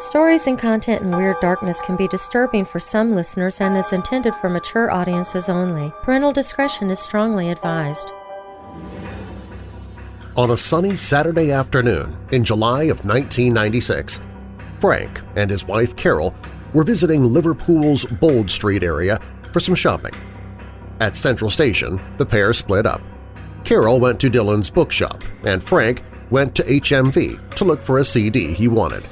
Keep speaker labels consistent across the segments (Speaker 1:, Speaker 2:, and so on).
Speaker 1: Stories and content in Weird Darkness can be disturbing for some listeners and is intended for mature audiences only. Parental discretion is strongly advised.
Speaker 2: On a sunny Saturday afternoon in July of 1996, Frank and his wife Carol were visiting Liverpool's Bold Street area for some shopping. At Central Station, the pair split up. Carol went to Dillons bookshop, and Frank went to HMV to look for a CD he wanted.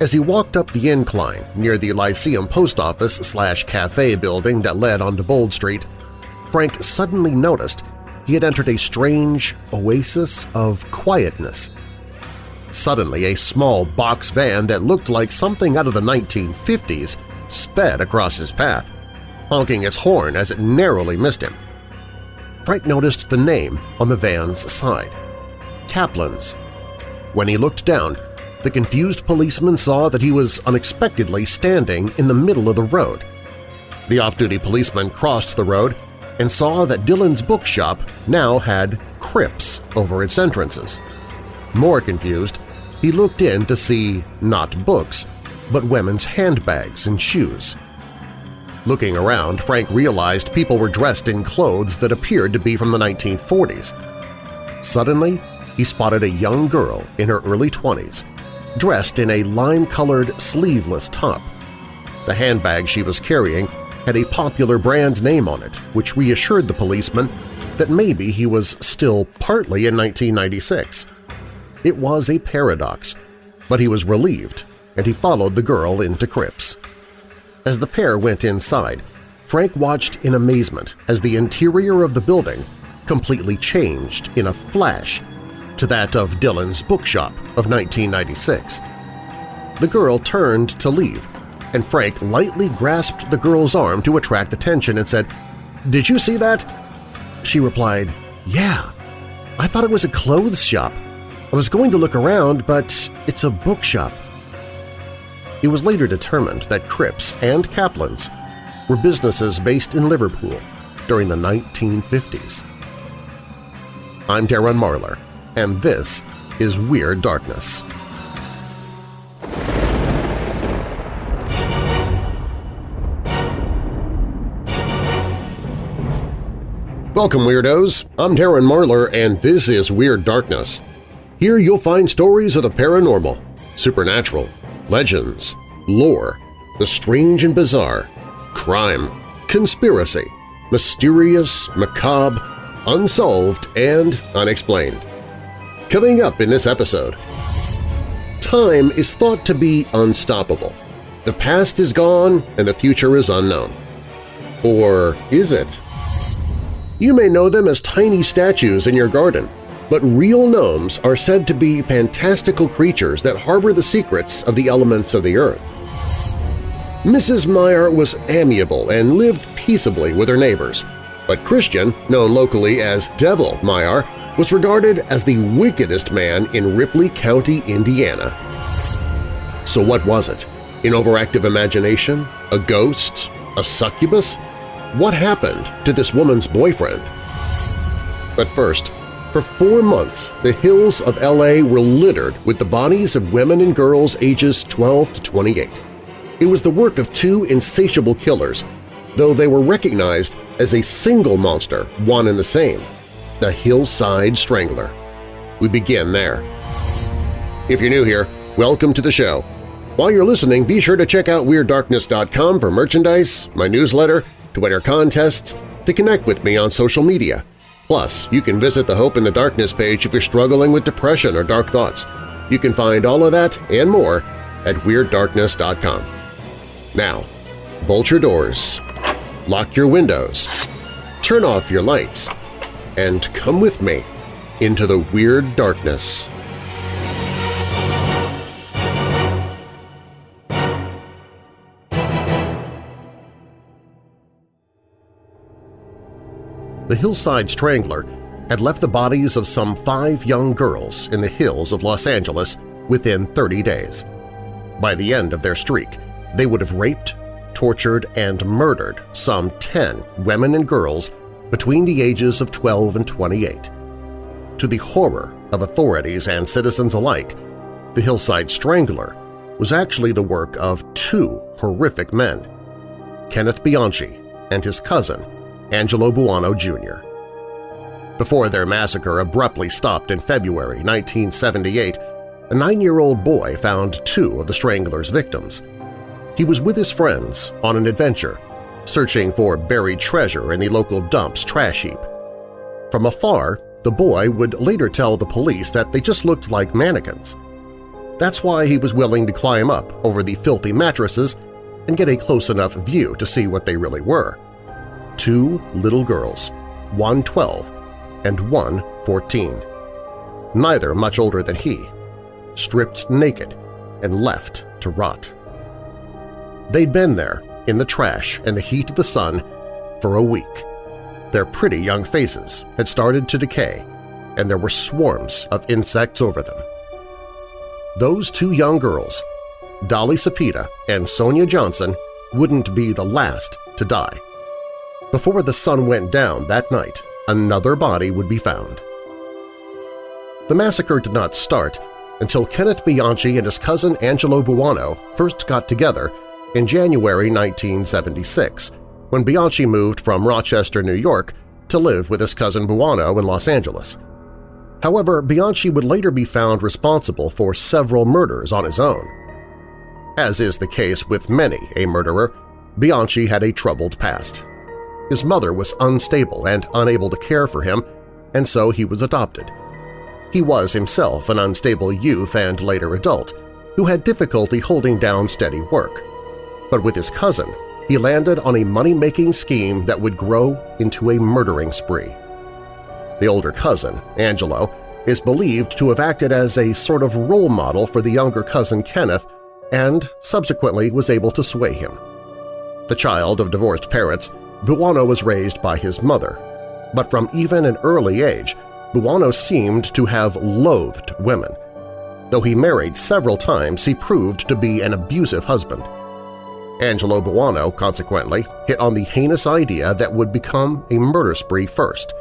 Speaker 2: As he walked up the incline near the Lyceum Post Office slash cafe building that led onto Bold Street, Frank suddenly noticed he had entered a strange oasis of quietness. Suddenly, a small box van that looked like something out of the 1950s sped across his path, honking its horn as it narrowly missed him. Frank noticed the name on the van's side – Kaplan's. When he looked down, the confused policeman saw that he was unexpectedly standing in the middle of the road. The off-duty policeman crossed the road and saw that Dillons bookshop now had Cripps over its entrances. More confused, he looked in to see not books, but women's handbags and shoes. Looking around, Frank realized people were dressed in clothes that appeared to be from the 1940s. Suddenly, he spotted a young girl in her early 20s, dressed in a lime-colored sleeveless top. The handbag she was carrying had a popular brand name on it, which reassured the policeman that maybe he was still partly in 1996. It was a paradox, but he was relieved, and he followed the girl into Cripps. As the pair went inside, Frank watched in amazement as the interior of the building completely changed in a flash to that of Dillons bookshop of 1996. The girl turned to leave, and Frank lightly grasped the girl's arm to attract attention and said, "'Did you see that?' She replied, "'Yeah. I thought it was a clothes shop. I was going to look around, but it's a bookshop.' It was later determined that Cripps and Kaplan's were businesses based in Liverpool during the 1950s. I'm Darren Marlar, and this is Weird Darkness. Welcome, Weirdos! I'm Darren Marlar, and this is Weird Darkness. Here you'll find stories of the paranormal, supernatural, legends, lore, the strange and bizarre, crime, conspiracy, mysterious, macabre, unsolved, and unexplained. Coming up in this episode… Time is thought to be unstoppable. The past is gone and the future is unknown. Or is it? You may know them as tiny statues in your garden, but real gnomes are said to be fantastical creatures that harbor the secrets of the elements of the earth. Mrs. Meyer was amiable and lived peaceably with her neighbors, but Christian, known locally as Devil Meyer, was regarded as the wickedest man in Ripley County, Indiana. So what was it? An overactive imagination? A ghost? A succubus? What happened to this woman's boyfriend? But first, for four months, the hills of L.A. were littered with the bodies of women and girls ages 12 to 28. It was the work of two insatiable killers, though they were recognized as a single monster, one and the same – the Hillside Strangler. We begin there. If you're new here, welcome to the show. While you're listening, be sure to check out WeirdDarkness.com for merchandise, my newsletter, to enter contests, to connect with me on social media. Plus, you can visit the Hope in the Darkness page if you're struggling with depression or dark thoughts. You can find all of that and more at WeirdDarkness.com. Now, bolt your doors, lock your windows, turn off your lights, and come with me into the Weird Darkness. The Hillside Strangler had left the bodies of some five young girls in the hills of Los Angeles within 30 days. By the end of their streak, they would have raped, tortured, and murdered some 10 women and girls between the ages of 12 and 28. To the horror of authorities and citizens alike, the Hillside Strangler was actually the work of two horrific men, Kenneth Bianchi and his cousin, Angelo Buono Jr. Before their massacre abruptly stopped in February 1978, a nine-year-old boy found two of the Strangler's victims. He was with his friends on an adventure, searching for buried treasure in the local dump's trash heap. From afar, the boy would later tell the police that they just looked like mannequins. That's why he was willing to climb up over the filthy mattresses and get a close enough view to see what they really were. Two little girls, one 12 and one 14. Neither much older than he, stripped naked and left to rot. They'd been there, in the trash and the heat of the sun, for a week. Their pretty young faces had started to decay, and there were swarms of insects over them. Those two young girls, Dolly Cepeda and Sonia Johnson, wouldn't be the last to die. Before the sun went down that night, another body would be found. The massacre did not start until Kenneth Bianchi and his cousin Angelo Buono first got together in January 1976, when Bianchi moved from Rochester, New York to live with his cousin Buono in Los Angeles. However, Bianchi would later be found responsible for several murders on his own. As is the case with many a murderer, Bianchi had a troubled past. His mother was unstable and unable to care for him, and so he was adopted. He was himself an unstable youth and later adult who had difficulty holding down steady work. But with his cousin, he landed on a money-making scheme that would grow into a murdering spree. The older cousin, Angelo, is believed to have acted as a sort of role model for the younger cousin Kenneth and subsequently was able to sway him. The child of divorced parents, Buono was raised by his mother, but from even an early age, Buono seemed to have loathed women. Though he married several times, he proved to be an abusive husband. Angelo Buono, consequently, hit on the heinous idea that would become a murder spree first.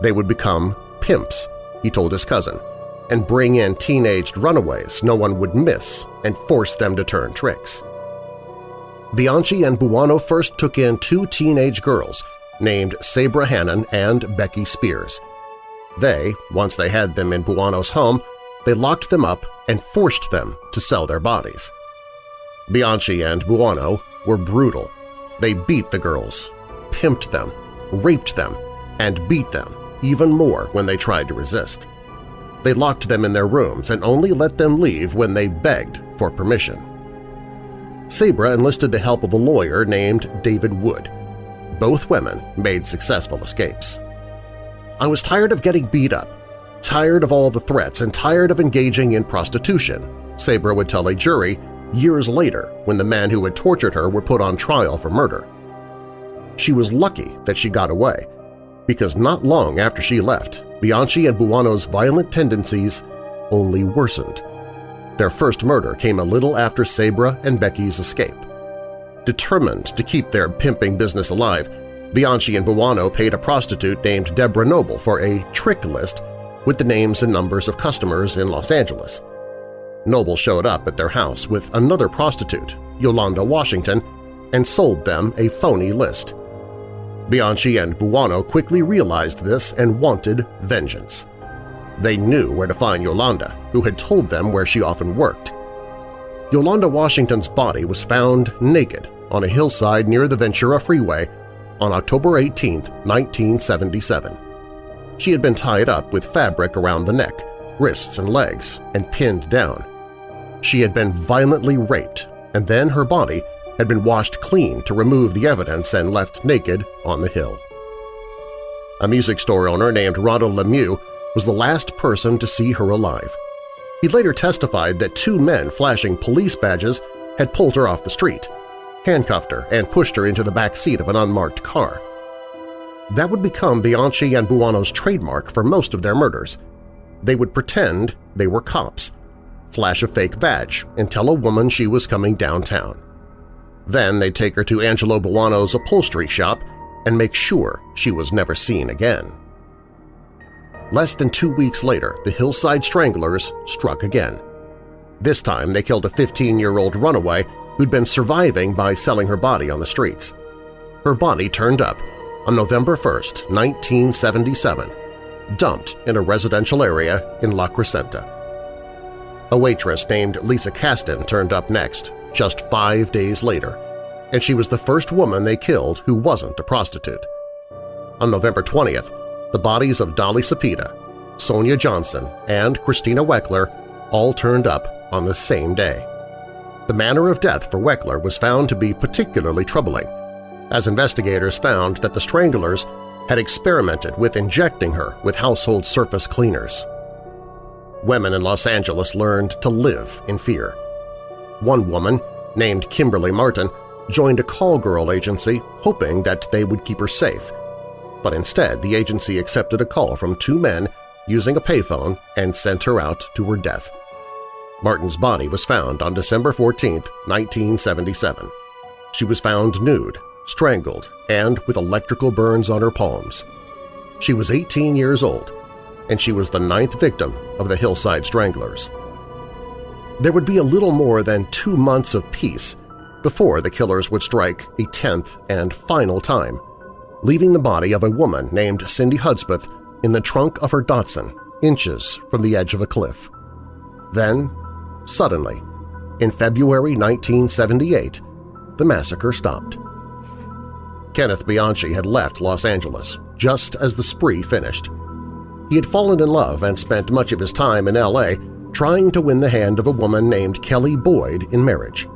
Speaker 2: They would become pimps, he told his cousin, and bring in teenaged runaways no one would miss and force them to turn tricks. Bianchi and Buono first took in two teenage girls named Sabra Hannon and Becky Spears. They, once they had them in Buono's home, they locked them up and forced them to sell their bodies. Bianchi and Buono were brutal. They beat the girls, pimped them, raped them, and beat them even more when they tried to resist. They locked them in their rooms and only let them leave when they begged for permission. Sabra enlisted the help of a lawyer named David Wood. Both women made successful escapes. I was tired of getting beat up, tired of all the threats, and tired of engaging in prostitution, Sabra would tell a jury years later when the men who had tortured her were put on trial for murder. She was lucky that she got away, because not long after she left, Bianchi and Buono's violent tendencies only worsened. Their first murder came a little after Sabra and Becky's escape. Determined to keep their pimping business alive, Bianchi and Buono paid a prostitute named Deborah Noble for a trick list with the names and numbers of customers in Los Angeles. Noble showed up at their house with another prostitute, Yolanda Washington, and sold them a phony list. Bianchi and Buono quickly realized this and wanted vengeance. They knew where to find Yolanda, who had told them where she often worked. Yolanda Washington's body was found naked on a hillside near the Ventura Freeway on October 18, 1977. She had been tied up with fabric around the neck, wrists and legs, and pinned down. She had been violently raped, and then her body had been washed clean to remove the evidence and left naked on the hill. A music store owner named Ronald Lemieux was the last person to see her alive. He later testified that two men flashing police badges had pulled her off the street, handcuffed her, and pushed her into the back seat of an unmarked car. That would become Bianchi and Buono's trademark for most of their murders. They would pretend they were cops, flash a fake badge, and tell a woman she was coming downtown. Then they'd take her to Angelo Buono's upholstery shop and make sure she was never seen again. Less than two weeks later, the Hillside Stranglers struck again. This time they killed a 15-year-old runaway who'd been surviving by selling her body on the streets. Her body turned up on November 1, 1977, dumped in a residential area in La Crescenta. A waitress named Lisa Kastin turned up next, just five days later, and she was the first woman they killed who wasn't a prostitute. On November 20th, the bodies of Dolly Cepeda, Sonia Johnson, and Christina Weckler all turned up on the same day. The manner of death for Weckler was found to be particularly troubling, as investigators found that the stranglers had experimented with injecting her with household surface cleaners. Women in Los Angeles learned to live in fear. One woman, named Kimberly Martin, joined a call girl agency hoping that they would keep her safe, but instead the agency accepted a call from two men using a payphone and sent her out to her death. Martin's body was found on December 14, 1977. She was found nude, strangled, and with electrical burns on her palms. She was 18 years old, and she was the ninth victim of the Hillside Stranglers. There would be a little more than two months of peace before the killers would strike a tenth and final time, leaving the body of a woman named Cindy Hudspeth in the trunk of her Datsun, inches from the edge of a cliff. Then Suddenly, in February 1978, the massacre stopped. Kenneth Bianchi had left Los Angeles just as the spree finished. He had fallen in love and spent much of his time in L.A. trying to win the hand of a woman named Kelly Boyd in marriage.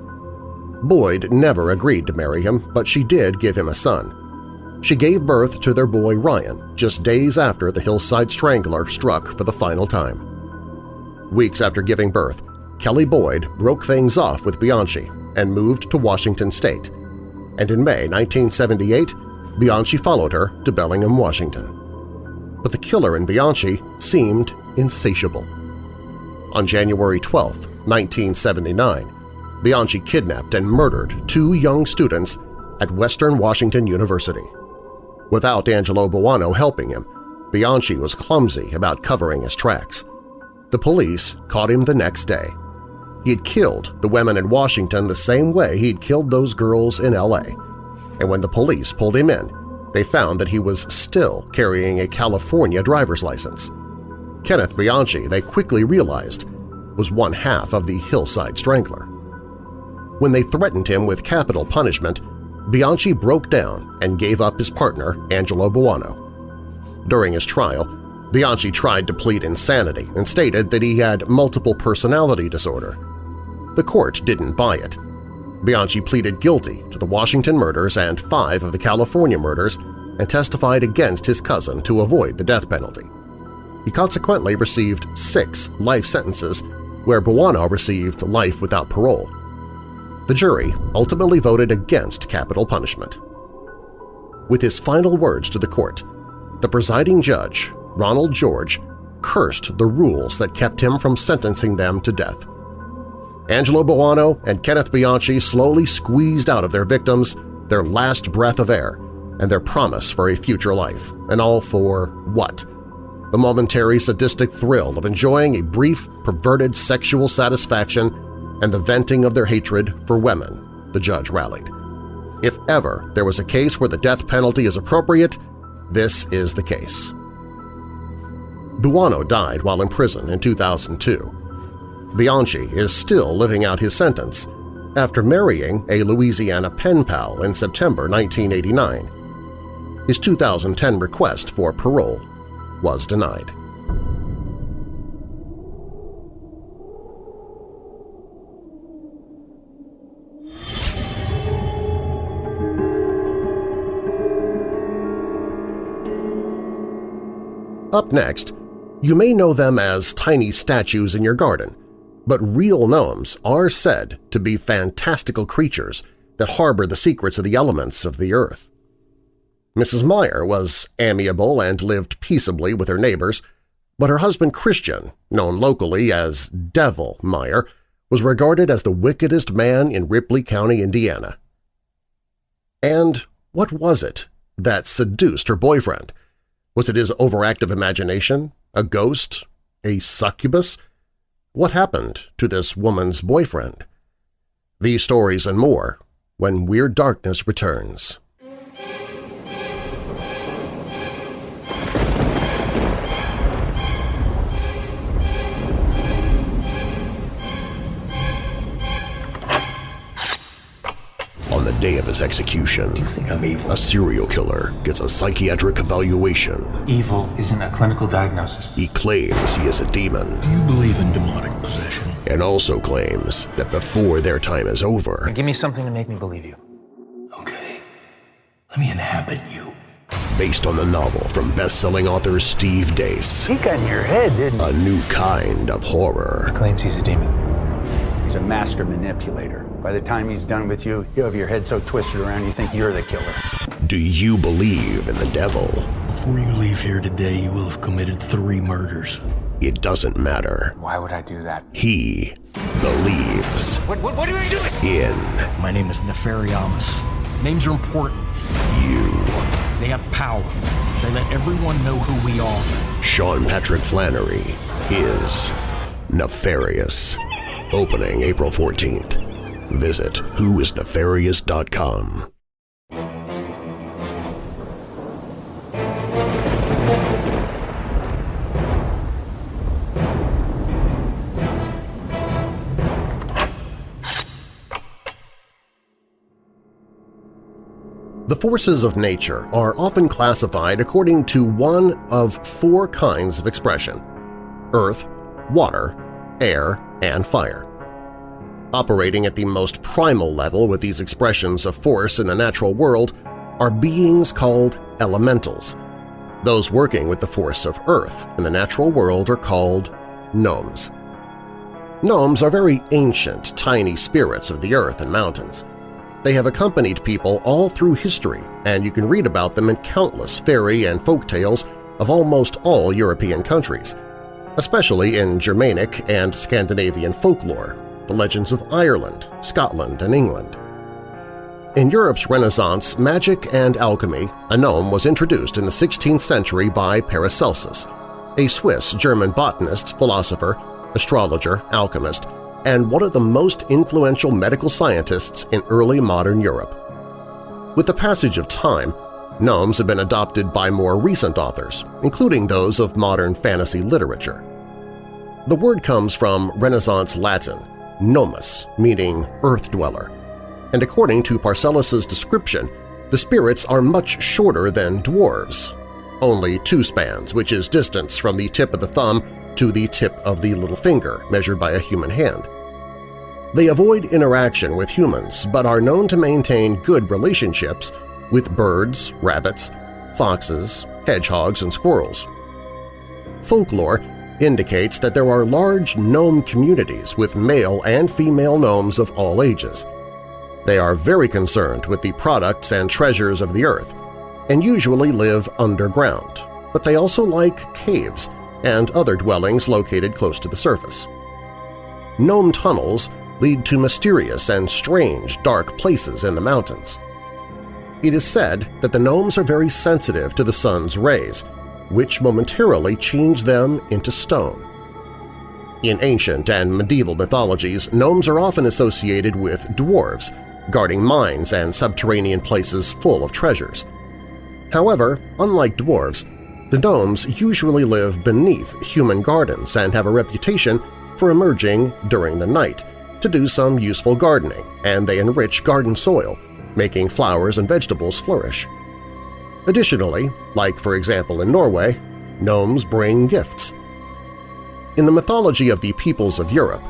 Speaker 2: Boyd never agreed to marry him, but she did give him a son. She gave birth to their boy Ryan just days after the Hillside Strangler struck for the final time. Weeks after giving birth, Kelly Boyd broke things off with Bianchi and moved to Washington state, and in May 1978 Bianchi followed her to Bellingham, Washington. But the killer in Bianchi seemed insatiable. On January 12, 1979, Bianchi kidnapped and murdered two young students at Western Washington University. Without Angelo Buono helping him, Bianchi was clumsy about covering his tracks. The police caught him the next day. He had killed the women in Washington the same way he'd killed those girls in L.A. And when the police pulled him in, they found that he was still carrying a California driver's license. Kenneth Bianchi, they quickly realized, was one half of the Hillside Strangler. When they threatened him with capital punishment, Bianchi broke down and gave up his partner, Angelo Buono. During his trial, Bianchi tried to plead insanity and stated that he had multiple personality disorder. The court didn't buy it. Bianchi pleaded guilty to the Washington murders and five of the California murders and testified against his cousin to avoid the death penalty. He consequently received six life sentences, where Buono received life without parole. The jury ultimately voted against capital punishment. With his final words to the court, the presiding judge, Ronald George, cursed the rules that kept him from sentencing them to death. Angelo Buono and Kenneth Bianchi slowly squeezed out of their victims their last breath of air and their promise for a future life, and all for what? The momentary sadistic thrill of enjoying a brief, perverted sexual satisfaction and the venting of their hatred for women, the judge rallied. If ever there was a case where the death penalty is appropriate, this is the case. Buono died while in prison in 2002. Bianchi is still living out his sentence after marrying a Louisiana pen pal in September 1989. His 2010 request for parole was denied. Up next, you may know them as tiny statues in your garden, but real gnomes are said to be fantastical creatures that harbor the secrets of the elements of the earth. Mrs. Meyer was amiable and lived peaceably with her neighbors, but her husband Christian, known locally as Devil Meyer, was regarded as the wickedest man in Ripley County, Indiana. And what was it that seduced her boyfriend? Was it his overactive imagination? A ghost? A succubus? What happened to this woman's boyfriend? These stories and more when Weird Darkness returns. On the day of his execution,
Speaker 3: You think I'm evil?
Speaker 2: a serial killer gets a psychiatric evaluation.
Speaker 4: Evil isn't a clinical diagnosis.
Speaker 2: He claims he is a demon
Speaker 3: Do you believe in demonic possession?
Speaker 2: and also claims that before their time is over,
Speaker 4: Give me something to make me believe you.
Speaker 3: Okay. Let me inhabit you.
Speaker 2: based on the novel from best-selling author Steve Deace,
Speaker 5: He got in your head, didn't he?
Speaker 2: a new kind of horror.
Speaker 4: Claims he's a demon.
Speaker 5: He's a master manipulator. By the time he's done with you, you'll have your head so twisted around you think you're the killer.
Speaker 2: Do you believe in the devil?
Speaker 3: Before you leave here today, you will have committed three murders.
Speaker 2: It doesn't matter.
Speaker 4: Why would I do that?
Speaker 2: He believes
Speaker 4: What, what, what are you doing?
Speaker 2: in
Speaker 3: My name is Nefariamus. Names are important.
Speaker 2: you.
Speaker 3: They have power. They let everyone know who we are.
Speaker 2: Sean Patrick Flanery is nefarious. Opening April 14th. Visit whoisnefarious.com. The forces of nature are often classified according to one of four kinds of expression – earth, water, air, and fire. Operating at the most primal level with these expressions of force in the natural world are beings called elementals. Those working with the force of earth in the natural world are called gnomes. Gnomes are very ancient, tiny spirits of the earth and mountains. They have accompanied people all through history, and you can read about them in countless fairy and folk tales of almost all European countries, especially in Germanic and Scandinavian folklore, the legends of Ireland, Scotland, and England. In Europe's Renaissance, magic and alchemy, a gnome was introduced in the 16th century by Paracelsus, a Swiss-German botanist, philosopher, astrologer, alchemist, and one of the most influential medical scientists in early modern Europe. With the passage of time, gnomes have been adopted by more recent authors, including those of modern fantasy literature. The word comes from Renaissance Latin, gnomus, meaning earth dweller, and according to Paracelsus's description, the spirits are much shorter than dwarves, only two spans, which is distance from the tip of the thumb to the tip of the little finger measured by a human hand. They avoid interaction with humans but are known to maintain good relationships with birds, rabbits, foxes, hedgehogs, and squirrels. Folklore indicates that there are large gnome communities with male and female gnomes of all ages. They are very concerned with the products and treasures of the earth and usually live underground, but they also like caves and other dwellings located close to the surface. Gnome tunnels lead to mysterious and strange dark places in the mountains. It is said that the gnomes are very sensitive to the sun's rays, which momentarily change them into stone. In ancient and medieval mythologies, gnomes are often associated with dwarves, guarding mines and subterranean places full of treasures. However, unlike dwarves, the gnomes usually live beneath human gardens and have a reputation for emerging during the night to do some useful gardening, and they enrich garden soil, making flowers and vegetables flourish. Additionally, like for example in Norway, gnomes bring gifts. In the mythology of the peoples of Europe,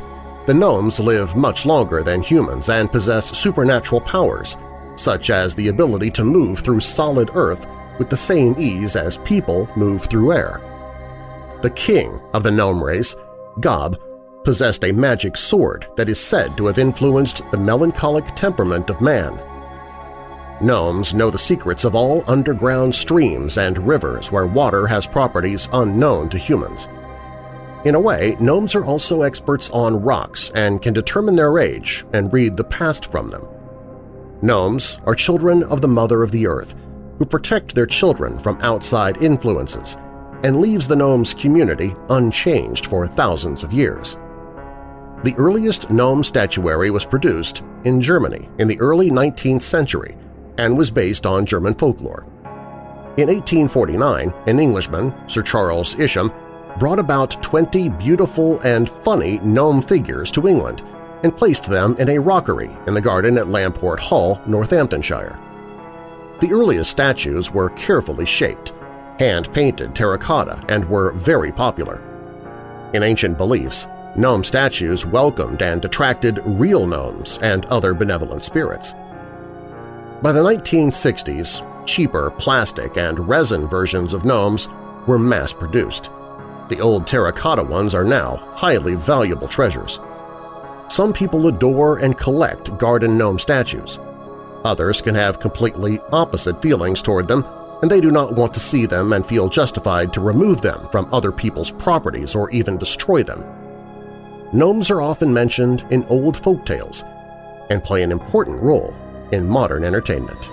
Speaker 2: the gnomes live much longer than humans and possess supernatural powers, such as the ability to move through solid earth with the same ease as people move through air. The king of the gnome race, Gob, possessed a magic sword that is said to have influenced the melancholic temperament of man. Gnomes know the secrets of all underground streams and rivers where water has properties unknown to humans. In a way, gnomes are also experts on rocks and can determine their age and read the past from them. Gnomes are children of the Mother of the Earth, who protect their children from outside influences and leaves the gnomes' community unchanged for thousands of years. The earliest gnome statuary was produced in Germany in the early 19th century and was based on German folklore. In 1849, an Englishman, Sir Charles Isham, brought about 20 beautiful and funny gnome figures to England and placed them in a rockery in the garden at Lamport Hall, Northamptonshire. The earliest statues were carefully shaped, hand-painted terracotta, and were very popular. In ancient beliefs, gnome statues welcomed and attracted real gnomes and other benevolent spirits. By the 1960s, cheaper plastic and resin versions of gnomes were mass-produced. The old terracotta ones are now highly valuable treasures. Some people adore and collect garden gnome statues. Others can have completely opposite feelings toward them, and they do not want to see them and feel justified to remove them from other people's properties or even destroy them. Gnomes are often mentioned in old folk tales and play an important role in modern entertainment.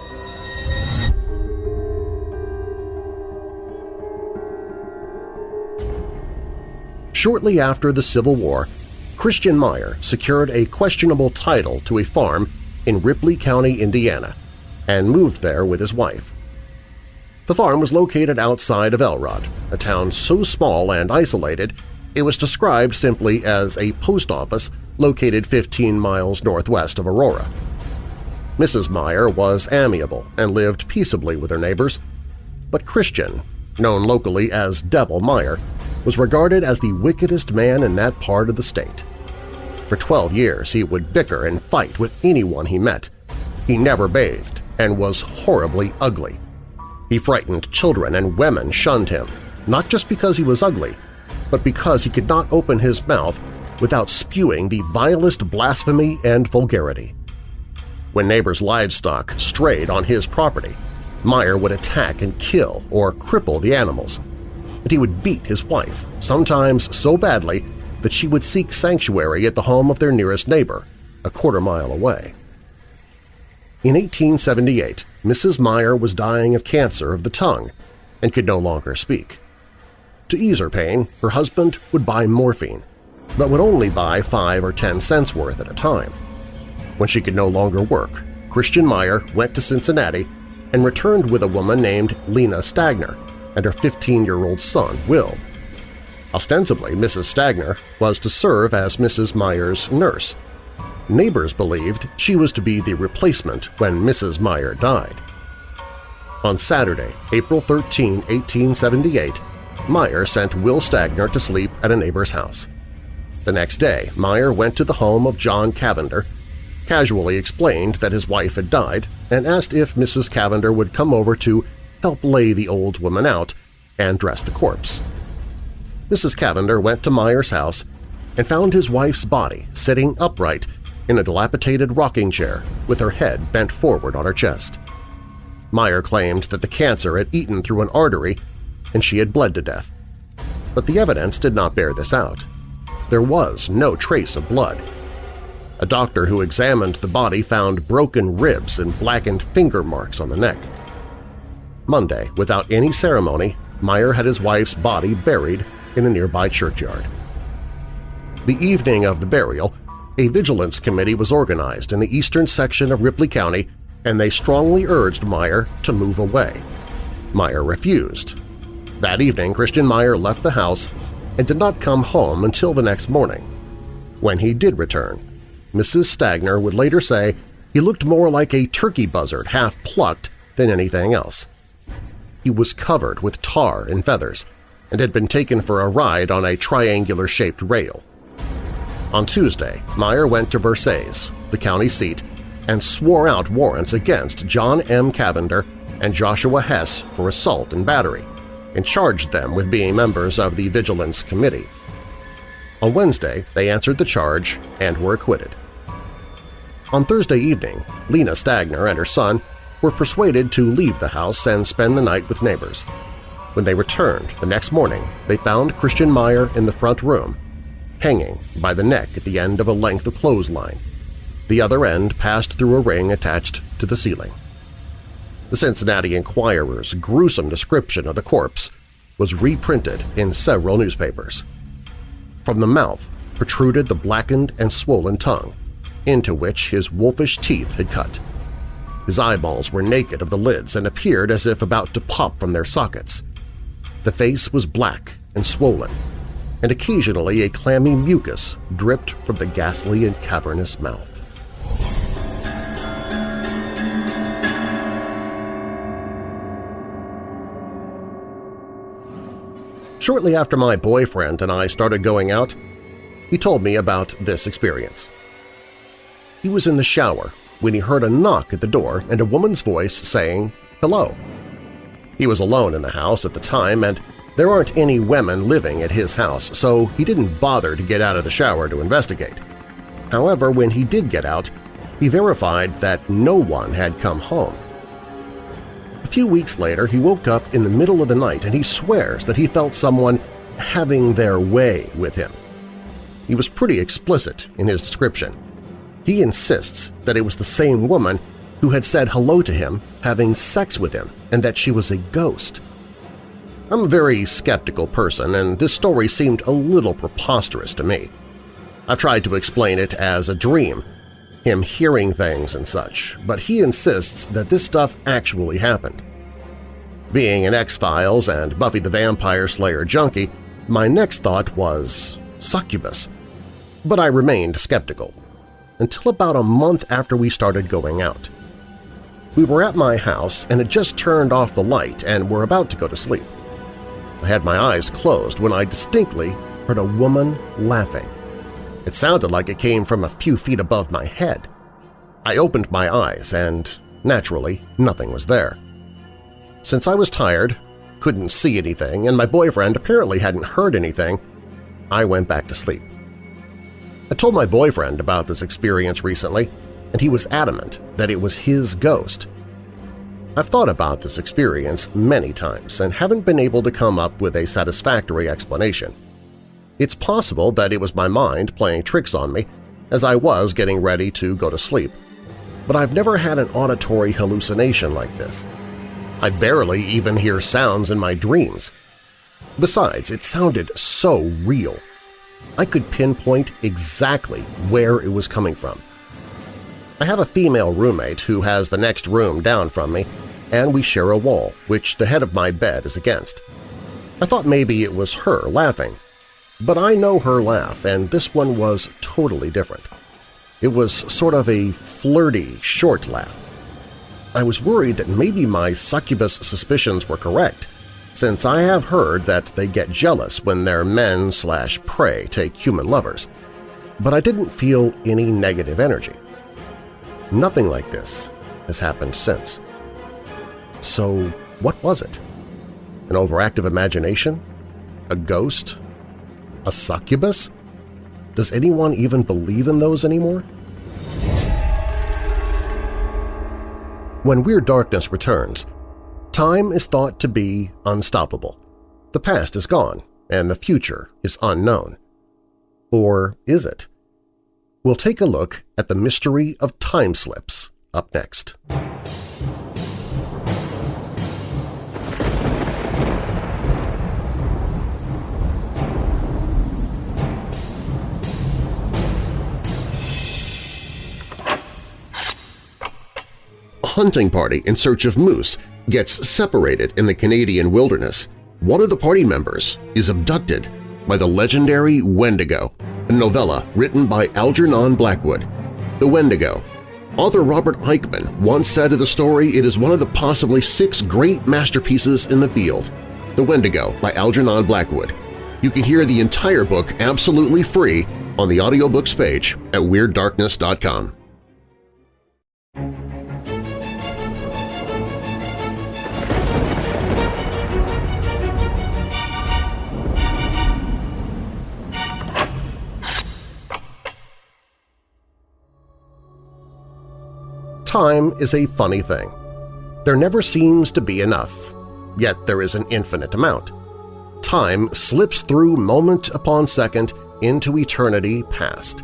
Speaker 2: Shortly after the Civil War, Christian Meyer secured a questionable title to a farm in Ripley County, Indiana, and moved there with his wife. The farm was located outside of Elrod, a town so small and isolated it was described simply as a post office located 15 miles northwest of Aurora. Mrs. Meyer was amiable and lived peaceably with her neighbors, but Christian, known locally as Devil Meyer, was regarded as the wickedest man in that part of the state. For 12 years he would bicker and fight with anyone he met. He never bathed and was horribly ugly. He frightened children and women shunned him, not just because he was ugly, but because he could not open his mouth without spewing the vilest blasphemy and vulgarity. When neighbors' livestock strayed on his property, Meyer would attack and kill or cripple the animals. And he would beat his wife, sometimes so badly that she would seek sanctuary at the home of their nearest neighbor, a quarter mile away. In 1878, Mrs. Meyer was dying of cancer of the tongue and could no longer speak. To ease her pain, her husband would buy morphine, but would only buy five or ten cents worth at a time. When she could no longer work, Christian Meyer went to Cincinnati and returned with a woman named Lena Stagner and her 15-year-old son, Will. Ostensibly, Mrs. Stagner was to serve as Mrs. Meyer's nurse. Neighbors believed she was to be the replacement when Mrs. Meyer died. On Saturday, April 13, 1878, Meyer sent Will Stagner to sleep at a neighbor's house. The next day, Meyer went to the home of John Cavender casually explained that his wife had died and asked if Mrs. Cavender would come over to help lay the old woman out and dress the corpse. Mrs. Cavender went to Meyer's house and found his wife's body sitting upright in a dilapidated rocking chair with her head bent forward on her chest. Meyer claimed that the cancer had eaten through an artery and she had bled to death. But the evidence did not bear this out. There was no trace of blood, a doctor who examined the body found broken ribs and blackened finger marks on the neck. Monday, without any ceremony, Meyer had his wife's body buried in a nearby churchyard. The evening of the burial, a vigilance committee was organized in the eastern section of Ripley County and they strongly urged Meyer to move away. Meyer refused. That evening, Christian Meyer left the house and did not come home until the next morning. When he did return, Mrs. Stagner would later say he looked more like a turkey buzzard half-plucked than anything else. He was covered with tar and feathers and had been taken for a ride on a triangular-shaped rail. On Tuesday, Meyer went to Versailles, the county seat, and swore out warrants against John M. Cavender and Joshua Hess for assault and battery, and charged them with being members of the Vigilance Committee. On Wednesday, they answered the charge and were acquitted. On Thursday evening, Lena Stagner and her son were persuaded to leave the house and spend the night with neighbors. When they returned the next morning, they found Christian Meyer in the front room, hanging by the neck at the end of a length of clothesline. The other end passed through a ring attached to the ceiling. The Cincinnati Enquirer's gruesome description of the corpse was reprinted in several newspapers. From the mouth protruded the blackened and swollen tongue, into which his wolfish teeth had cut. His eyeballs were naked of the lids and appeared as if about to pop from their sockets. The face was black and swollen, and occasionally a clammy mucus dripped from the ghastly and cavernous mouth. Shortly after my boyfriend and I started going out, he told me about this experience. He was in the shower when he heard a knock at the door and a woman's voice saying, hello. He was alone in the house at the time and there aren't any women living at his house, so he didn't bother to get out of the shower to investigate. However, when he did get out, he verified that no one had come home. A few weeks later, he woke up in the middle of the night and he swears that he felt someone having their way with him. He was pretty explicit in his description. He insists that it was the same woman who had said hello to him having sex with him and that she was a ghost. I'm a very skeptical person, and this story seemed a little preposterous to me. I've tried to explain it as a dream, him hearing things and such, but he insists that this stuff actually happened. Being an X-Files and Buffy the Vampire Slayer junkie, my next thought was succubus. But I remained skeptical, until about a month after we started going out. We were at my house and had just turned off the light and were about to go to sleep. I had my eyes closed when I distinctly heard a woman laughing. It sounded like it came from a few feet above my head. I opened my eyes and, naturally, nothing was there. Since I was tired, couldn't see anything, and my boyfriend apparently hadn't heard anything, I went back to sleep. I told my boyfriend about this experience recently, and he was adamant that it was his ghost I've thought about this experience many times and haven't been able to come up with a satisfactory explanation. It's possible that it was my mind playing tricks on me as I was getting ready to go to sleep, but I've never had an auditory hallucination like this. I barely even hear sounds in my dreams. Besides, it sounded so real. I could pinpoint exactly where it was coming from. I have a female roommate who has the next room down from me and we share a wall, which the head of my bed is against. I thought maybe it was her laughing, but I know her laugh, and this one was totally different. It was sort of a flirty, short laugh. I was worried that maybe my succubus suspicions were correct, since I have heard that they get jealous when their men slash prey take human lovers, but I didn't feel any negative energy. Nothing like this has happened since. So what was it? An overactive imagination? A ghost? A succubus? Does anyone even believe in those anymore? When Weird Darkness returns, time is thought to be unstoppable. The past is gone, and the future is unknown. Or is it? We'll take a look at the mystery of time slips up next. hunting party in search of moose gets separated in the Canadian wilderness. One of the party members is abducted by the legendary Wendigo, a novella written by Algernon Blackwood. The Wendigo. Author Robert Aickman once said of the story it is one of the possibly six great masterpieces in the field. The Wendigo by Algernon Blackwood. You can hear the entire book absolutely free on the audiobooks page at WeirdDarkness.com. time is a funny thing. There never seems to be enough, yet there is an infinite amount. Time slips through moment upon second into eternity past,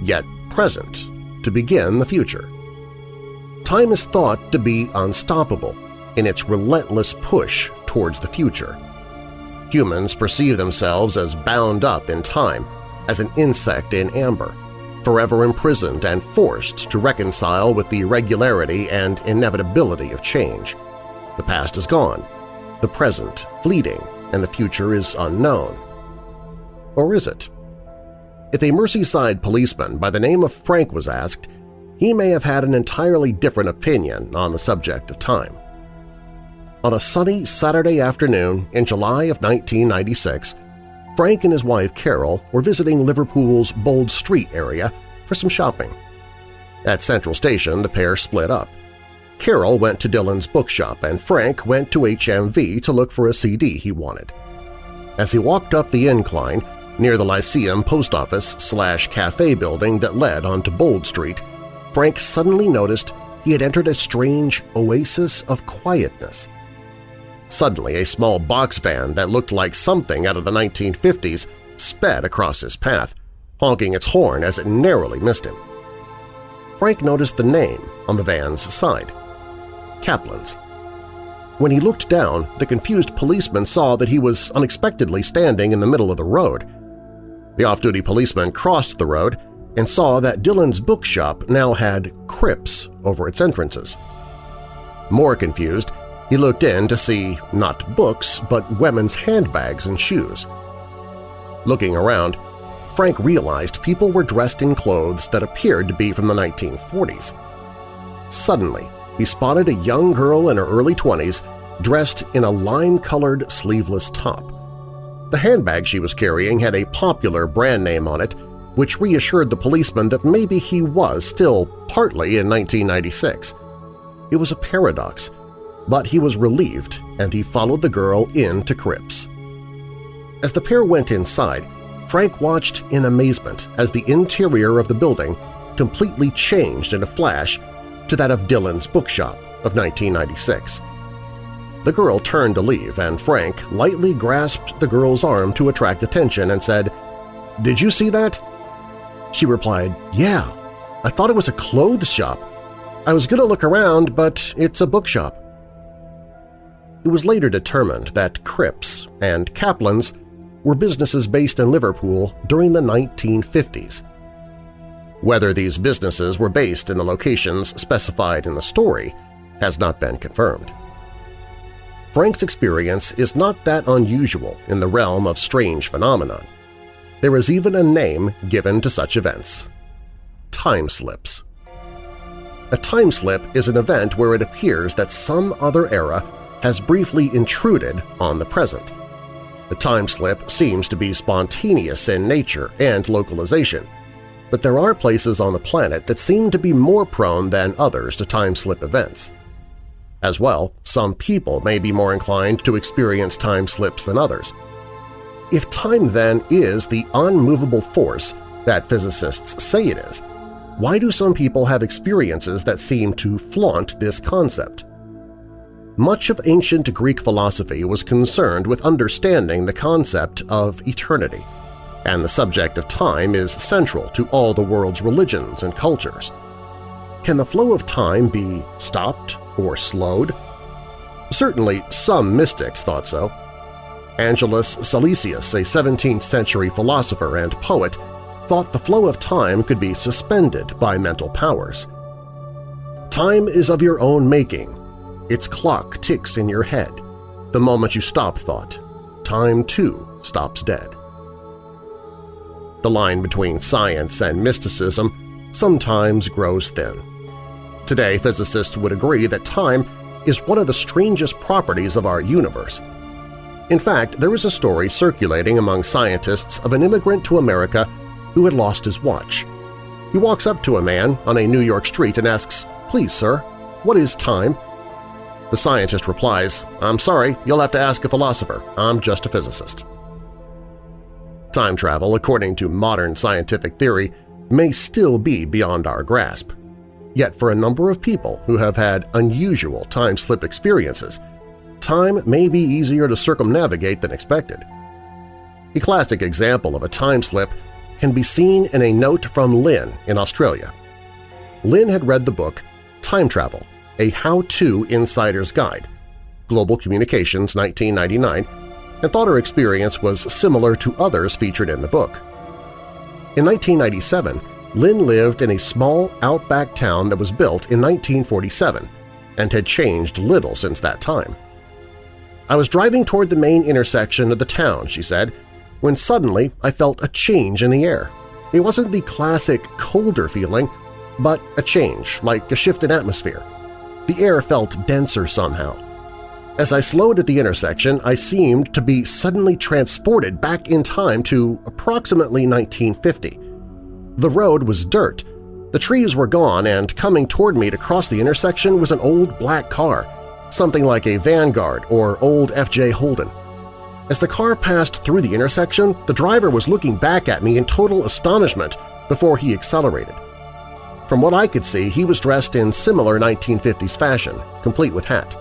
Speaker 2: yet present to begin the future. Time is thought to be unstoppable in its relentless push towards the future. Humans perceive themselves as bound up in time, as an insect in amber, forever imprisoned and forced to reconcile with the regularity and inevitability of change. The past is gone, the present fleeting, and the future is unknown. Or is it? If a Merseyside policeman by the name of Frank was asked, he may have had an entirely different opinion on the subject of time. On a sunny Saturday afternoon in July of 1996, Frank and his wife Carol were visiting Liverpool's Bold Street area for some shopping. At Central Station, the pair split up. Carol went to Dillons bookshop and Frank went to HMV to look for a CD he wanted. As he walked up the incline near the Lyceum post office slash cafe building that led onto Bold Street, Frank suddenly noticed he had entered a strange oasis of quietness. Suddenly, a small box van that looked like something out of the 1950s sped across his path, honking its horn as it narrowly missed him. Frank noticed the name on the van's side – Kaplan's. When he looked down, the confused policeman saw that he was unexpectedly standing in the middle of the road. The off-duty policeman crossed the road and saw that Dillons bookshop now had Cripps over its entrances. More confused, he looked in to see not books but women's handbags and shoes. Looking around, Frank realized people were dressed in clothes that appeared to be from the 1940s. Suddenly, he spotted a young girl in her early 20s dressed in a lime-colored sleeveless top. The handbag she was carrying had a popular brand name on it, which reassured the policeman that maybe he was still partly in 1996. It was a paradox, but he was relieved and he followed the girl in to Cripps. As the pair went inside, Frank watched in amazement as the interior of the building completely changed in a flash to that of Dillons bookshop of 1996. The girl turned to leave, and Frank lightly grasped the girl's arm to attract attention and said, "'Did you see that?' She replied, "'Yeah. I thought it was a clothes shop. I was going to look around, but it's a bookshop.' It was later determined that Cripps and Kaplan's were businesses based in Liverpool during the 1950s. Whether these businesses were based in the locations specified in the story has not been confirmed. Frank's experience is not that unusual in the realm of strange phenomenon. There is even a name given to such events – time slips. A time slip is an event where it appears that some other era has briefly intruded on the present. The time slip seems to be spontaneous in nature and localization, but there are places on the planet that seem to be more prone than others to time slip events. As well, some people may be more inclined to experience time slips than others. If time, then, is the unmovable force that physicists say it is, why do some people have experiences that seem to flaunt this concept? Much of ancient Greek philosophy was concerned with understanding the concept of eternity, and the subject of time is central to all the world's religions and cultures. Can the flow of time be stopped or slowed? Certainly some mystics thought so. Angelus Silesius, a 17th-century philosopher and poet, thought the flow of time could be suspended by mental powers. Time is of your own making, its clock ticks in your head. The moment you stop thought, time too stops dead. The line between science and mysticism sometimes grows thin. Today, physicists would agree that time is one of the strangest properties of our universe. In fact, there is a story circulating among scientists of an immigrant to America who had lost his watch. He walks up to a man on a New York street and asks, "'Please, sir, what is time?' The scientist replies, I'm sorry, you'll have to ask a philosopher. I'm just a physicist. Time travel, according to modern scientific theory, may still be beyond our grasp. Yet for a number of people who have had unusual time-slip experiences, time may be easier to circumnavigate than expected. A classic example of a time slip can be seen in a note from Lynn in Australia. Lynn had read the book Time Travel a How-To Insider's Guide, Global Communications 1999, and thought her experience was similar to others featured in the book. In 1997, Lynn lived in a small outback town that was built in 1947 and had changed little since that time. I was driving toward the main intersection of the town, she said, when suddenly I felt a change in the air. It wasn't the classic colder feeling, but a change, like a shift in atmosphere. The air felt denser somehow. As I slowed at the intersection, I seemed to be suddenly transported back in time to approximately 1950. The road was dirt, the trees were gone, and coming toward me to cross the intersection was an old black car, something like a Vanguard or old FJ Holden. As the car passed through the intersection, the driver was looking back at me in total astonishment before he accelerated. From what I could see, he was dressed in similar 1950s fashion, complete with hat.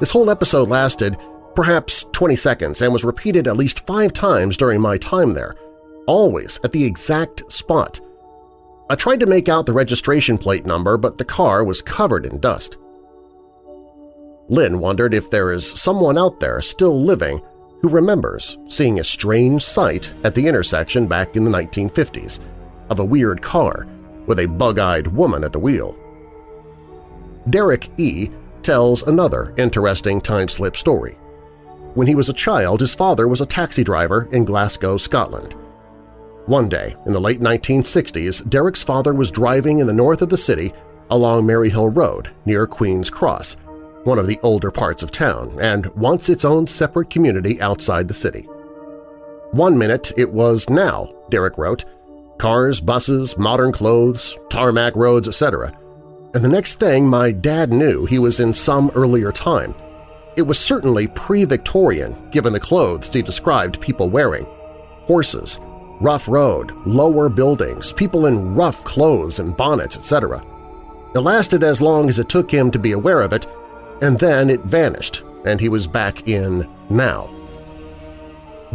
Speaker 2: This whole episode lasted perhaps 20 seconds and was repeated at least five times during my time there, always at the exact spot. I tried to make out the registration plate number, but the car was covered in dust. Lynn wondered if there is someone out there still living who remembers seeing a strange sight at the intersection back in the 1950s of a weird car with a bug-eyed woman at the wheel. Derek E. tells another interesting time-slip story. When he was a child, his father was a taxi driver in Glasgow, Scotland. One day, in the late 1960s, Derek's father was driving in the north of the city along Maryhill Road near Queen's Cross, one of the older parts of town, and wants its own separate community outside the city. One minute it was now, Derek wrote, cars, buses, modern clothes, tarmac roads, etc. And the next thing my dad knew he was in some earlier time. It was certainly pre-Victorian given the clothes he described people wearing. Horses, rough road, lower buildings, people in rough clothes and bonnets, etc. It lasted as long as it took him to be aware of it, and then it vanished, and he was back in now.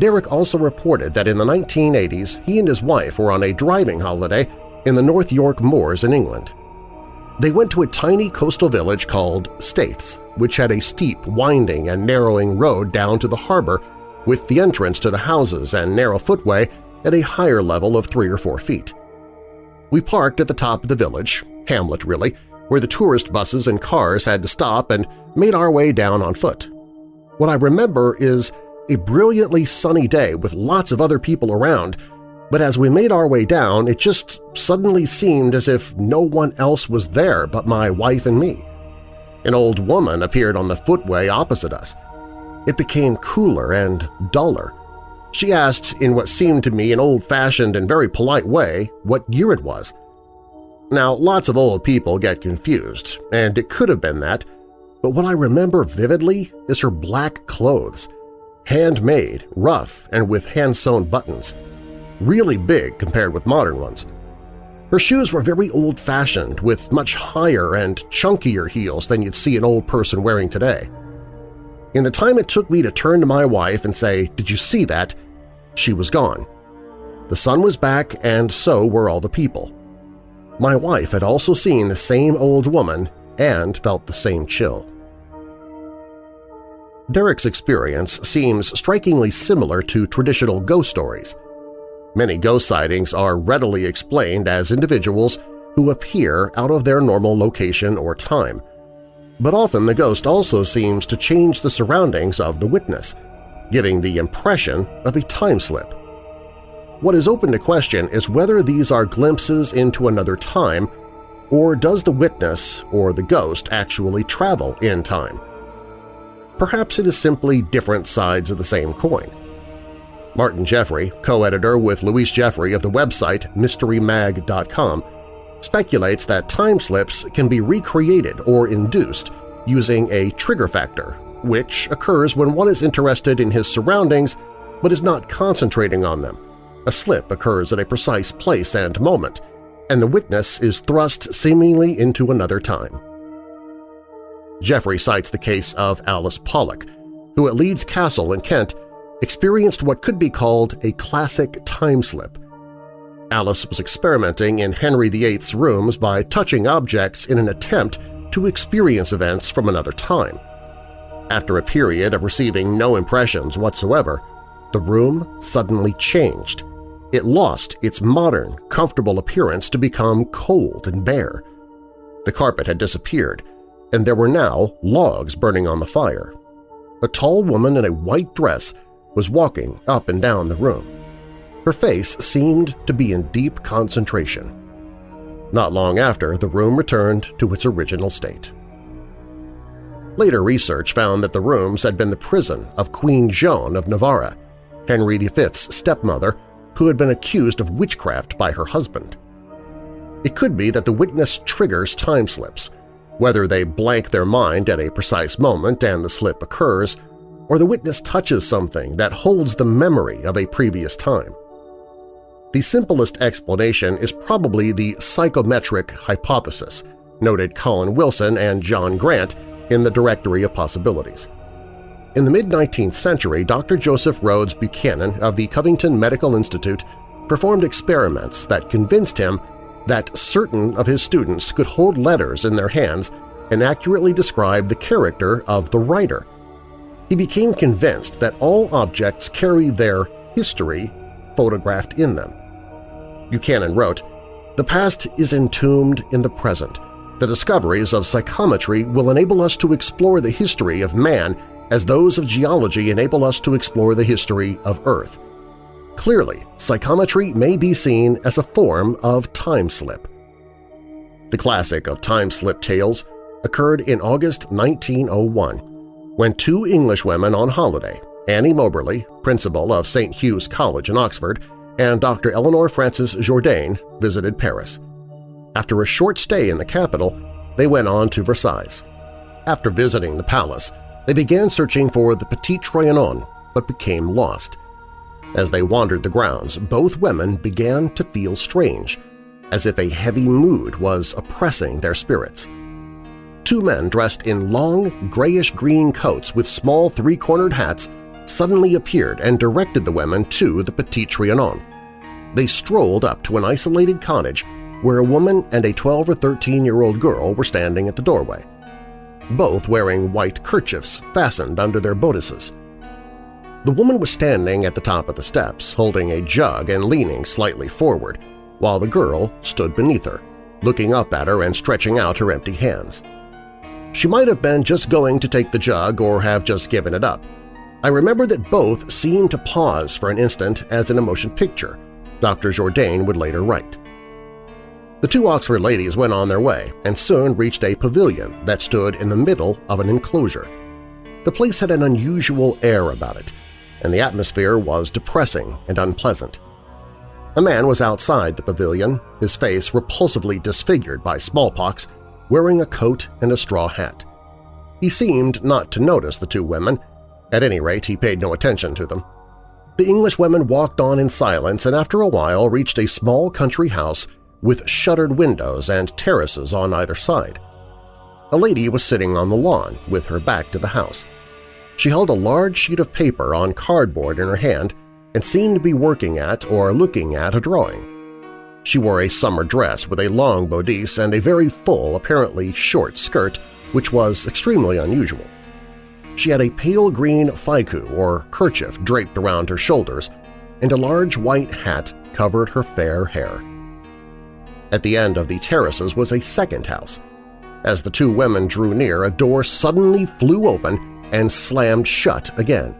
Speaker 2: Derek also reported that in the 1980s he and his wife were on a driving holiday in the North York Moors in England. They went to a tiny coastal village called Staithes, which had a steep, winding, and narrowing road down to the harbor with the entrance to the houses and narrow footway at a higher level of three or four feet. We parked at the top of the village, hamlet really, where the tourist buses and cars had to stop and made our way down on foot. What I remember is a brilliantly sunny day with lots of other people around, but as we made our way down, it just suddenly seemed as if no one else was there but my wife and me. An old woman appeared on the footway opposite us. It became cooler and duller. She asked, in what seemed to me an old-fashioned and very polite way, what year it was. Now, lots of old people get confused, and it could have been that, but what I remember vividly is her black clothes, handmade, rough, and with hand-sewn buttons, really big compared with modern ones. Her shoes were very old-fashioned, with much higher and chunkier heels than you'd see an old person wearing today. In the time it took me to turn to my wife and say, did you see that? She was gone. The sun was back and so were all the people. My wife had also seen the same old woman and felt the same chill. Derek's experience seems strikingly similar to traditional ghost stories. Many ghost sightings are readily explained as individuals who appear out of their normal location or time. But often the ghost also seems to change the surroundings of the witness, giving the impression of a time slip. What is open to question is whether these are glimpses into another time or does the witness or the ghost actually travel in time? Perhaps it is simply different sides of the same coin. Martin Jeffrey, co-editor with Louise Jeffrey of the website MysteryMag.com, speculates that time slips can be recreated or induced using a trigger factor, which occurs when one is interested in his surroundings but is not concentrating on them, a slip occurs at a precise place and moment, and the witness is thrust seemingly into another time. Jeffrey cites the case of Alice Pollock, who at Leeds Castle in Kent experienced what could be called a classic time slip. Alice was experimenting in Henry VIII's rooms by touching objects in an attempt to experience events from another time. After a period of receiving no impressions whatsoever, the room suddenly changed it lost its modern, comfortable appearance to become cold and bare. The carpet had disappeared, and there were now logs burning on the fire. A tall woman in a white dress was walking up and down the room. Her face seemed to be in deep concentration. Not long after, the room returned to its original state. Later research found that the rooms had been the prison of Queen Joan of Navarre, Henry V's stepmother, who had been accused of witchcraft by her husband. It could be that the witness triggers time slips, whether they blank their mind at a precise moment and the slip occurs, or the witness touches something that holds the memory of a previous time. The simplest explanation is probably the psychometric hypothesis, noted Colin Wilson and John Grant in the Directory of Possibilities. In the mid-19th century, Dr. Joseph Rhodes Buchanan of the Covington Medical Institute performed experiments that convinced him that certain of his students could hold letters in their hands and accurately describe the character of the writer. He became convinced that all objects carry their history photographed in them. Buchanan wrote, The past is entombed in the present. The discoveries of psychometry will enable us to explore the history of man as those of geology enable us to explore the history of Earth. Clearly, psychometry may be seen as a form of time slip. The classic of time slip tales occurred in August 1901 when two English women on holiday, Annie Moberly, principal of St. Hugh's College in Oxford, and Dr. Eleanor Frances Jourdain visited Paris. After a short stay in the capital, they went on to Versailles. After visiting the palace, they began searching for the Petit Trianon, but became lost. As they wandered the grounds, both women began to feel strange, as if a heavy mood was oppressing their spirits. Two men dressed in long, grayish-green coats with small three-cornered hats suddenly appeared and directed the women to the Petit Trianon. They strolled up to an isolated cottage where a woman and a 12 or 13-year-old girl were standing at the doorway, both wearing white kerchiefs fastened under their bodices. The woman was standing at the top of the steps, holding a jug and leaning slightly forward, while the girl stood beneath her, looking up at her and stretching out her empty hands. She might have been just going to take the jug or have just given it up. I remember that both seemed to pause for an instant as in a motion picture, Dr. Jourdain would later write. The two Oxford ladies went on their way and soon reached a pavilion that stood in the middle of an enclosure. The place had an unusual air about it, and the atmosphere was depressing and unpleasant. A man was outside the pavilion, his face repulsively disfigured by smallpox, wearing a coat and a straw hat. He seemed not to notice the two women, at any rate he paid no attention to them. The English women walked on in silence and after a while reached a small country house with shuttered windows and terraces on either side. A lady was sitting on the lawn with her back to the house. She held a large sheet of paper on cardboard in her hand and seemed to be working at or looking at a drawing. She wore a summer dress with a long bodice and a very full, apparently short skirt, which was extremely unusual. She had a pale green fichu or kerchief draped around her shoulders, and a large white hat covered her fair hair. At the end of the terraces was a second house. As the two women drew near, a door suddenly flew open and slammed shut again.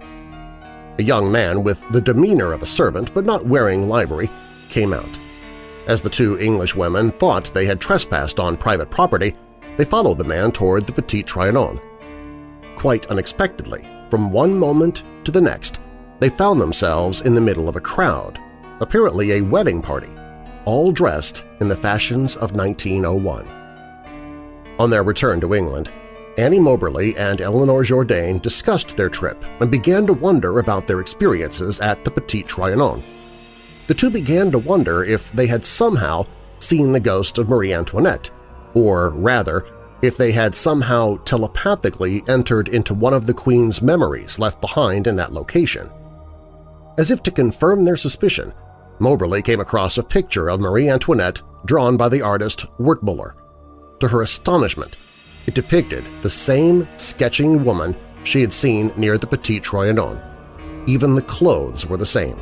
Speaker 2: A young man with the demeanor of a servant but not wearing livery came out. As the two English women thought they had trespassed on private property, they followed the man toward the Petit Trianon. Quite unexpectedly, from one moment to the next, they found themselves in the middle of a crowd, apparently a wedding party all dressed in the fashions of 1901. On their return to England, Annie Moberly and Eleanor Jourdain discussed their trip and began to wonder about their experiences at the Petit Trianon. The two began to wonder if they had somehow seen the ghost of Marie Antoinette, or rather, if they had somehow telepathically entered into one of the Queen's memories left behind in that location. As if to confirm their suspicion, Moberly came across a picture of Marie Antoinette drawn by the artist Wertmuller. To her astonishment, it depicted the same sketching woman she had seen near the Petit Trianon. Even the clothes were the same.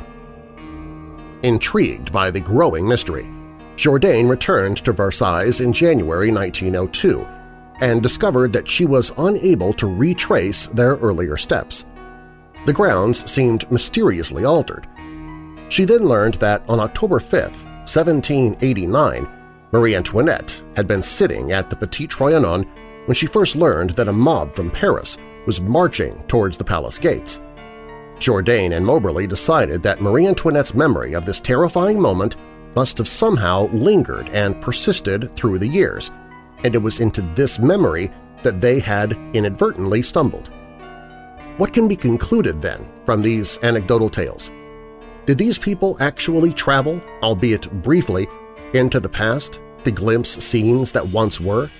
Speaker 2: Intrigued by the growing mystery, Jourdain returned to Versailles in January 1902 and discovered that she was unable to retrace their earlier steps. The grounds seemed mysteriously altered. She then learned that on October 5, 1789, Marie Antoinette had been sitting at the Petit Trianon when she first learned that a mob from Paris was marching towards the palace gates. Jourdain and Moberly decided that Marie Antoinette's memory of this terrifying moment must have somehow lingered and persisted through the years, and it was into this memory that they had inadvertently stumbled. What can be concluded, then, from these anecdotal tales? Did these people actually travel, albeit briefly, into the past to glimpse scenes that once were?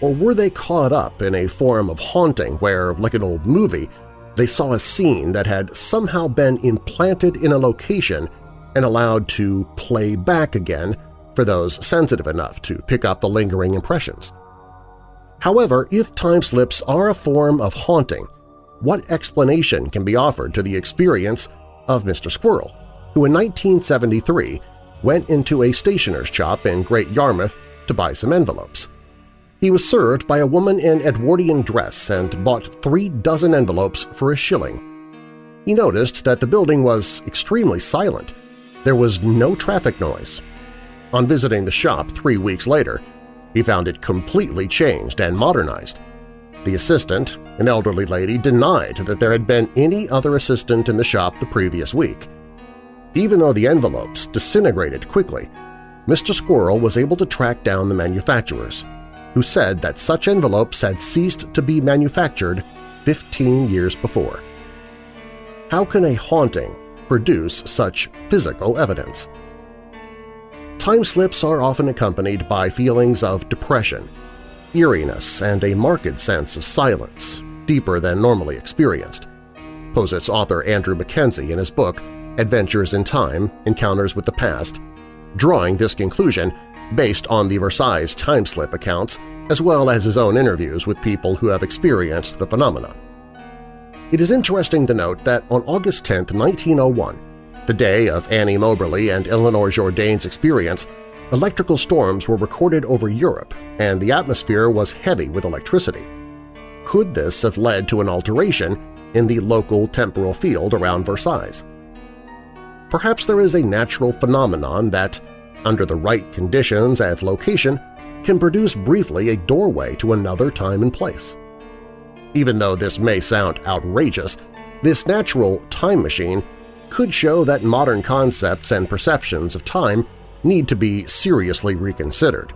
Speaker 2: Or were they caught up in a form of haunting where, like an old movie, they saw a scene that had somehow been implanted in a location and allowed to play back again for those sensitive enough to pick up the lingering impressions. However, if time slips are a form of haunting, what explanation can be offered to the experience of Mr. Squirrel, who in 1973 went into a stationer's shop in Great Yarmouth to buy some envelopes? He was served by a woman in Edwardian dress and bought three dozen envelopes for a shilling. He noticed that the building was extremely silent. There was no traffic noise. On visiting the shop three weeks later, he found it completely changed and modernized. The assistant, an elderly lady, denied that there had been any other assistant in the shop the previous week. Even though the envelopes disintegrated quickly, Mr. Squirrel was able to track down the manufacturers who said that such envelopes had ceased to be manufactured 15 years before. How can a haunting produce such physical evidence? Time slips are often accompanied by feelings of depression, eeriness, and a marked sense of silence, deeper than normally experienced. Posit's author Andrew Mackenzie in his book Adventures in Time – Encounters with the Past, drawing this conclusion based on the Versailles time-slip accounts as well as his own interviews with people who have experienced the phenomenon. It is interesting to note that on August 10, 1901, the day of Annie Moberly and Eleanor Jourdain's experience, electrical storms were recorded over Europe and the atmosphere was heavy with electricity. Could this have led to an alteration in the local temporal field around Versailles? Perhaps there is a natural phenomenon that, under the right conditions and location, can produce briefly a doorway to another time and place. Even though this may sound outrageous, this natural time machine could show that modern concepts and perceptions of time need to be seriously reconsidered.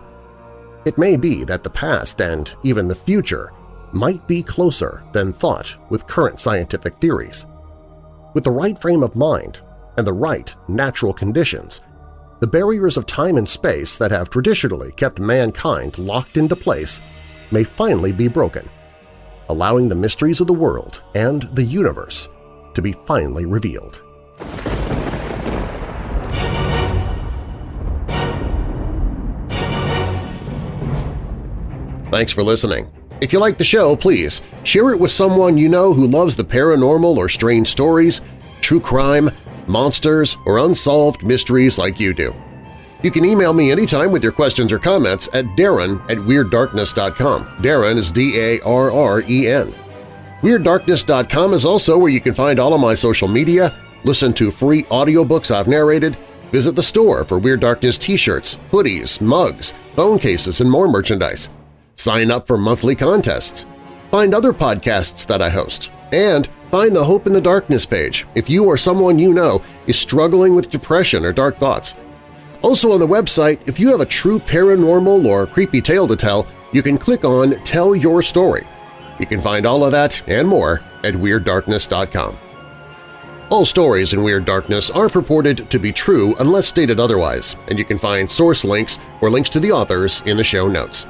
Speaker 2: It may be that the past and even the future might be closer than thought with current scientific theories. With the right frame of mind and the right natural conditions, the barriers of time and space that have traditionally kept mankind locked into place may finally be broken, allowing the mysteries of the world and the universe to be finally revealed. Thanks for listening. If you like the show, please share it with someone you know who loves the paranormal or strange stories, true crime, monsters, or unsolved mysteries like you do. You can email me anytime with your questions or comments at darren at WeirdDarkness.com. Darren is D-A-R-R-E-N. WeirdDarkness.com is also where you can find all of my social media, listen to free audiobooks I've narrated, visit the store for Weird Darkness t-shirts, hoodies, mugs, phone cases, and more merchandise. Sign up for monthly contests. Find other podcasts that I host. And find the Hope in the Darkness page if you or someone you know is struggling with depression or dark thoughts. Also on the website, if you have a true paranormal or creepy tale to tell, you can click on Tell Your Story. You can find all of that and more at WeirdDarkness.com. All stories in Weird Darkness are purported to be true unless stated otherwise, and you can find source links or links to the authors in the show notes.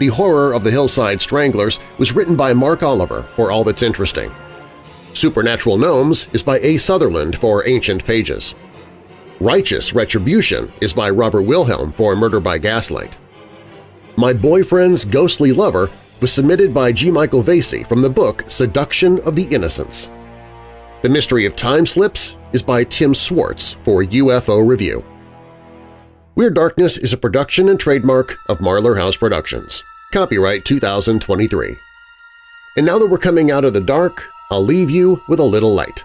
Speaker 2: The Horror of the Hillside Stranglers was written by Mark Oliver for All That's Interesting. Supernatural Gnomes is by A. Sutherland for Ancient Pages. Righteous Retribution is by Robert Wilhelm for Murder by Gaslight. My Boyfriend's Ghostly Lover was submitted by G. Michael Vasey from the book Seduction of the Innocents. The Mystery of Time Slips is by Tim Swartz for UFO Review. Weird Darkness is a production and trademark of Marlar House Productions. Copyright 2023. And now that we're coming out of the dark, I'll leave you with a little light.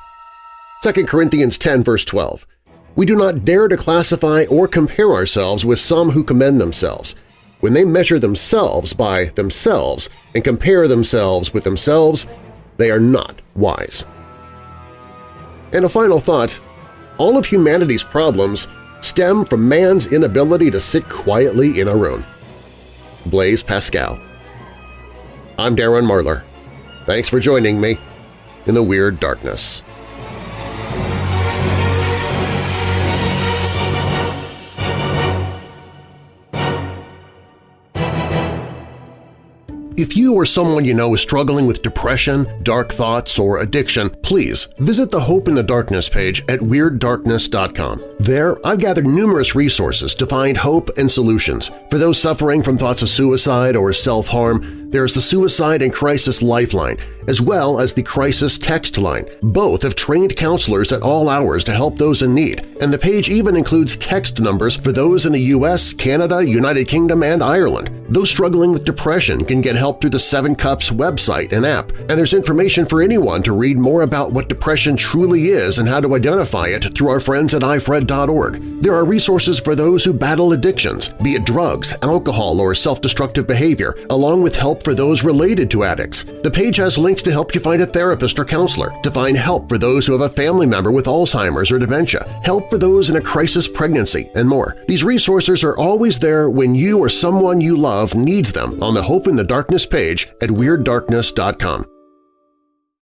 Speaker 2: 2 Corinthians 10 verse 12. We do not dare to classify or compare ourselves with some who commend themselves. When they measure themselves by themselves and compare themselves with themselves, they are not wise. And a final thought, all of humanity's problems stem from man's inability to sit quietly in a room. Blaise Pascal I'm Darren Marlar. Thanks for joining me in the Weird Darkness. If you or someone you know is struggling with depression, dark thoughts, or addiction, please visit the Hope in the Darkness page at WeirdDarkness.com. There, I've gathered numerous resources to find hope and solutions. For those suffering from thoughts of suicide or self-harm, there is the Suicide and Crisis Lifeline, as well as the Crisis Text Line. Both have trained counselors at all hours to help those in need, and the page even includes text numbers for those in the U.S., Canada, United Kingdom, and Ireland. Those struggling with depression can get help through the Seven Cups website and app, and there's information for anyone to read more about what depression truly is and how to identify it through our friends at ifred.org. There are resources for those who battle addictions, be it drugs, alcohol, or self-destructive behavior, along with help for those related to addicts. The page has links to help you find a therapist or counselor, to find help for those who have a family member with Alzheimer's or dementia, help for those in a crisis pregnancy, and more. These resources are always there when you or someone you love needs them on the Hope in the Darkness page at WeirdDarkness.com.